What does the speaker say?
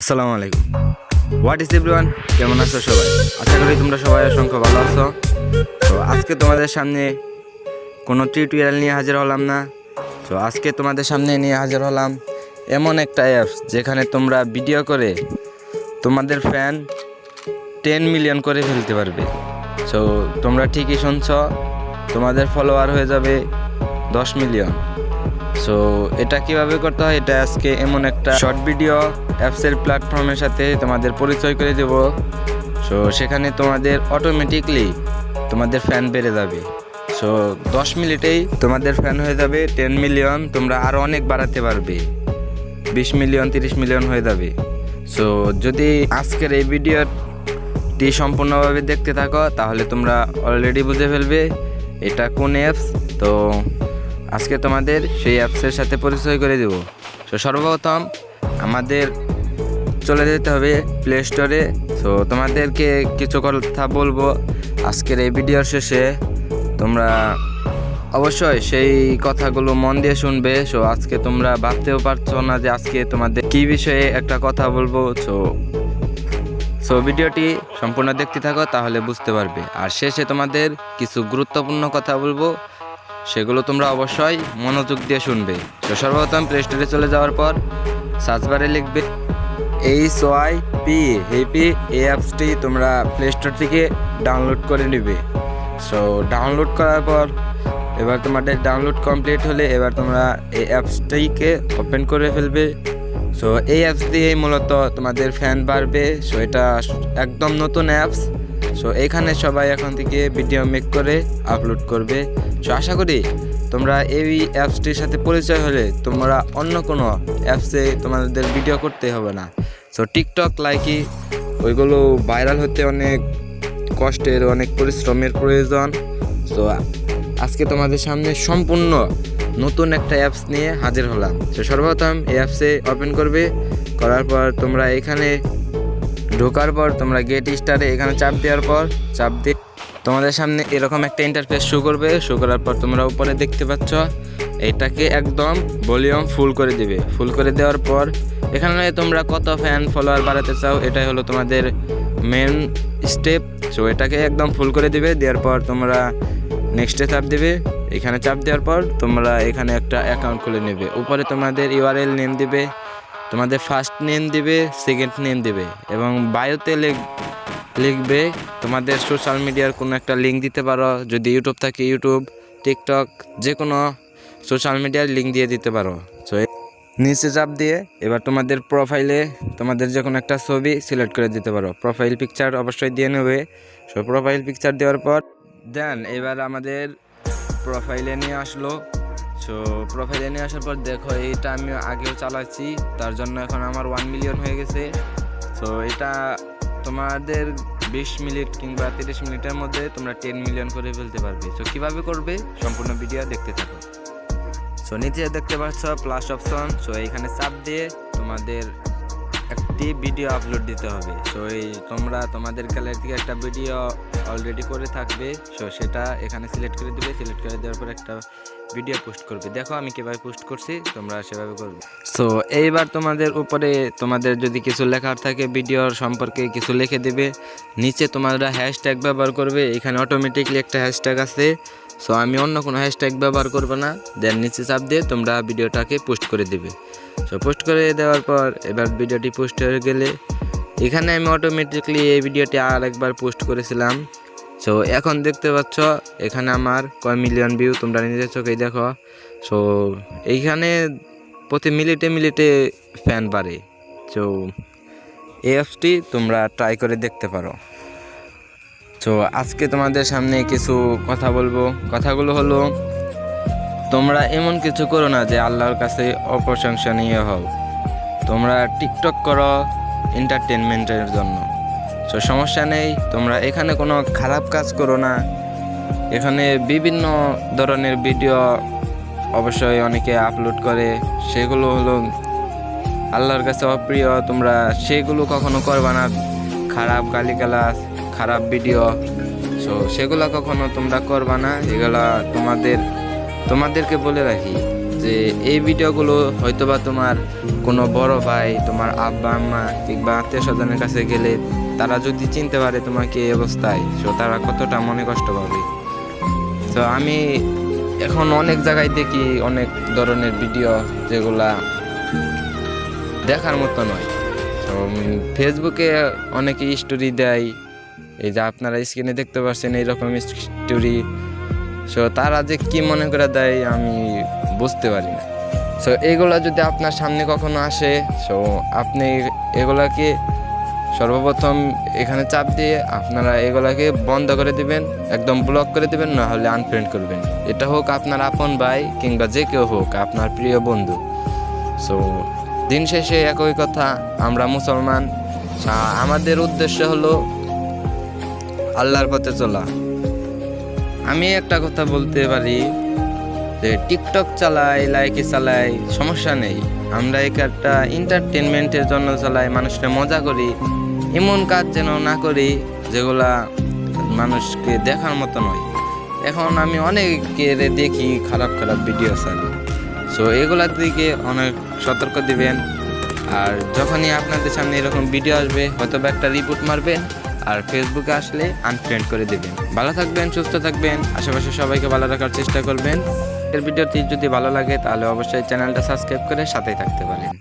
আসসালামু আলাইকুম। What is everyone কেমন আছো সবাই? আশা করি তোমরা সবাই অসংখ্য ভালো আছো। তো আজকে তোমাদের সামনে কোনো টিউটোরিয়াল নিয়ে হাজির হলাম না। তো আজকে তোমাদের সামনে নিয়ে হাজির হলাম এমন একটা অ্যাপস যেখানে তোমরা ভিডিও করে তোমাদের ফ্যান টেন মিলিয়ন করে ফেলতে পারবে। সো তোমরা ঠিকই শুনছ, তোমাদের ফলোয়ার হয়ে যাবে দশ মিলিয়ন সো এটা কীভাবে করতে হয়? এটা আজকে এমন একটা শর্ট ভিডিও অ্যাপসের প্ল্যাটফর্মের সাথে তোমাদের পরিচয় করে দেব। সো সেখানে তোমাদের অটোমেটিকলি তোমাদের ফ্যান বেড়ে যাবে। সো দশ মিনিটেই তোমাদের ফ্যান হয়ে যাবে টেন মিলিয়ন তোমরা আরও অনেক বাড়াতে পারবে। বিশ মিলিয়ন তিরিশ মিলিয়ন হয়ে যাবে। সো যদি আজকের এই ভিডিওটি সম্পূর্ণভাবে দেখতে থাকো, তাহলে তোমরা অলরেডি বুঝে ফেলবে, এটা কোন অ্যাপস তো আজকে তোমাদের সেই অ্যাপসের সাথে পরিচয় করে দেব। তো সর্বপ্রথম আমাদের চলে যেতে হবে প্লে স্টোরে তো তোমাদেরকে কিছু কথা বলব আজকের এই ভিডিওর শেষে। তোমরা অবশ্যই সেই কথাগুলো মন দিয়ে শুনবে। সো আজকে তোমরা ভাবতেও পারছ না যে আজকে তোমাদের কি বিষয়ে একটা কথা বলব। সো সো ভিডিওটি সম্পূর্ণ দেখতে থাকো, তাহলে বুঝতে পারবে। আর শেষে তোমাদের কিছু গুরুত্বপূর্ণ কথা বলব। সেগুলো তোমরা অবশ্যই মনোযোগ দিয়ে শুনবে। তো সর্বপ্রথম প্লে স্টোরে চলে যাওয়ার পর সার্চ বারে লিখবে এইচ ওয়াই পি হেপি এই অ্যাপসটি তোমরা প্লে স্টোর থেকে ডাউনলোড করে নেবে। সো ডাউনলোড করার পর এবার তোমাদের ডাউনলোড কমপ্লিট হলে এবার তোমরা এই অ্যাপসটিকে ওপেন করে ফেলবে। সো এই অ্যাপস দিয়ে মূলত তোমাদের ফ্যান বাড়বে। সো এটা একদম নতুন অ্যাপস। সো এখানে সবাই এখন থেকে ভিডিও মেক করে আপলোড করবে। সো আশা করি তোমরা এই অ্যাপসটির সাথে পরিচয় হলে তোমরা অন্য কোনো অ্যাপসে তোমাদের ভিডিও করতে হবে না। সো টিকটক লাইকি ওইগুলো ভাইরাল হতে অনেক কষ্টের, অনেক পরিশ্রমের প্রয়োজন। সো আজকে তোমাদের সামনে সম্পূর্ণ নতুন একটা অ্যাপস নিয়ে হাজির হলাম। তো সর্বপ্রথম এই অ্যাপসে ওপেন করবে। করার পর তোমরা এখানে ঢোকার পর তোমরা গেট স্টারে এখানে চাপ দেওয়ার পর, চাপ দিয়ে তোমাদের সামনে এরকম একটা ইন্টারফেস শো করবে। শো করার পর তোমরা উপরে দেখতে পাচ্ছ, এটাকে একদম ভলিউম ফুল করে দিবে। ফুল করে দেওয়ার পর এখানে তোমরা কত ফ্যান ফলোয়ার বাড়াতে চাও, এটাই হলো তোমাদের মেন স্টেপ সো এটাকে একদম ফুল করে দিবে, দেওয়ার পর তোমরা নেক্সটে চাপ দিবে। এখানে চাপ দেওয়ার পর তোমরা এখানে একটা অ্যাকাউন্ট খুলে নেবে। উপরে তোমাদের ইউআরএল নেম দিবে। তোমাদের ফার্স্ট নেম দেবে সেকেন্ড নেম দেবে এবং বায়োতে লিখ লিখবে তোমাদের সোশ্যাল মিডিয়ার কোনো একটা লিঙ্ক দিতে পারো। যদি ইউটিউব থাকে ইউটিউব টিকটক যে কোনো সোশ্যাল মিডিয়ার লিঙ্ক দিয়ে দিতে পারো। সো নিচে চাপ দিয়ে এবার তোমাদের প্রোফাইলে তোমাদের যে কোনো একটা ছবি সিলেক্ট করে দিতে পারো। প্রোফাইল পিকচার অবশ্যই দিয়ে নেবে। সো প্রোফাইল পিকচার দেওয়ার পর দেন এবার আমাদের প্রোফাইলে নিয়ে আসলো। সো প্রোফাইলে নিয়ে আসার পর দেখো, এইটা আমি আগেও চালাচ্ছি, তার জন্য এখন আমার ওয়ান মিলিয়ন হয়ে গেছে। সো এটা তোমাদের বিশ মিনিট কিংবা তিরিশ মিনিটের মধ্যে তোমরা টেন মিলিয়ন করে ফেলতে পারবে। সো কীভাবে করবে? সম্পূর্ণ ভিডিও দেখতে থাকো। সো নিচে দেখতে পাচ্ছ প্লাস অপশন সো এইখানে চাপ দিয়ে তোমাদের একটি ভিডিও আপলোড দিতে হবে। সো এই তোমরা তোমাদের গ্যালারি থেকে একটা ভিডিও অলরেডি করে থাকবে। সো সেটা এখানে সিলেক্ট করে দিবে। সিলেক্ট করে দেওয়ার পর একটা ভিডিও পোস্ট করবে। দেখো আমি কীভাবে পোস্ট করছি, তোমরা সেভাবে করবে। সো এইবার তোমাদের উপরে তোমাদের যদি কিছু লেখার থাকে ভিডিওর সম্পর্কে কিছু লিখে দেবে। নিচে তোমরা হ্যাশট্যাগ ব্যবহার করবে। এখানে অটোমেটিকলি একটা হ্যাশট্যাগ আছে। সো আমি অন্য কোনো হ্যাশট্যাগ ব্যবহার করব না। দেন নিচে চাপ দিয়ে তোমরা ভিডিওটাকে পোস্ট করে দেবে। সো পোস্ট করে দেওয়ার পর এবার ভিডিওটি পোস্ট হয়ে গেলে এখানে আমি অটোমেটিকলি এই ভিডিওটি আর একবার পোস্ট করেছিলাম। সো এখন দেখতে পাচ্ছ এখানে আমার কয় মিলিয়ন ভিউ তোমরা নিজের চোখেই দেখো। সো এইখানে প্রতি মিনিটে মিনিটে ফ্যান বাড়ে। সো এই অ্যাপসটি তোমরা ট্রাই করে দেখতে পারো। তো আজকে তোমাদের সামনে কিছু কথা বলব। কথাগুলো হলো, তোমরা এমন কিছু করো না যে আল্লাহর কাছে অপ্রশংসনীয় হও। তোমরা টিকটক করো এন্টারটেনমেন্টের জন্য। তো সমস্যা নেই, তোমরা এখানে কোনো খারাপ কাজ করো না। এখানে বিভিন্ন ধরনের ভিডিও অবশ্যই অনেকে আপলোড করে। সেগুলো হলো, আল্লাহর কাছে অপ্রিয়, তোমরা সেগুলো কখনো করবা না। খারাপ গালিগালাজ খারাপ ভিডিও। সো সেগুলো কখনো তোমরা করবা না। এগুলা তোমাদের, তোমাদেরকে বলে রাখি যে এই ভিডিওগুলো হয়তোবা তোমার কোনো বড় ভাই, তোমার আব্বা, আম্মা কিংবা আত্মীয় স্বজনের কাছে গেলে তারা যদি চিনতে পারে তোমাকে এই অবস্থায় তো তারা কতটা মনে কষ্ট পাবে। তো আমি এখন অনেক জায়গায় দেখি অনেক ধরনের ভিডিও যেগুলা দেখার মতো নয়। ফেসবুকে অনেকে স্টোরি দেয় এই যে আপনারা স্ক্রিনে দেখতে পাচ্ছেন এইরকম স্টোরি সো তারা যে কি মনে করে দেয়, আমি বুঝতে পারি না। সো এগুলা যদি আপনার সামনে কখনো আসে সো আপনি এগুলাকে সর্বপ্রথম এখানে চাপ দিয়ে আপনারা এগুলাকে বন্ধ করে দিবেন, একদম ব্লক করে দিবেন না হলে আনফ্রেন্ড করবেন। এটা হোক আপনার আপন ভাই কিংবা যে কেউ হোক, আপনার প্রিয় বন্ধু। সো দিন শেষে একই কথা, আমরা মুসলমান। আমাদের উদ্দেশ্য হলো আল্লাহর পথে চলা। আমি একটা কথা বলতে পারি যে টিকটক চালাই লাইকে চালাই, সমস্যা নেই। আমরা এক একটা এন্টারটেনমেন্টের জন্য চালাই, মানুষকে মজা করি, এমন কাজ যেন না করি যেগুলা মানুষকে দেখার মতো নয়। এখন আমি অনেকের দেখি খারাপ খারাপ ভিডিও চালি সো এগুলার দিকে অনেক সতর্ক দিবেন। আর যখনই আপনাদের সামনে এরকম ভিডিও আসবে হয়তো বা একটা রিপোর্ট মারবেন। আর ফেসবুকে আসলে আনফ্রেন্ড করে দেবেন। ভালো থাকবেন, সুস্থ থাকবেন, আশেপাশে সবাইকে ভালো রাখার চেষ্টা করবেন। এর ভিডিওটি যদি ভালো লাগে, তাহলে অবশ্যই চ্যানেলটা সাবস্ক্রাইব করে সাথেই থাকতে পারেন।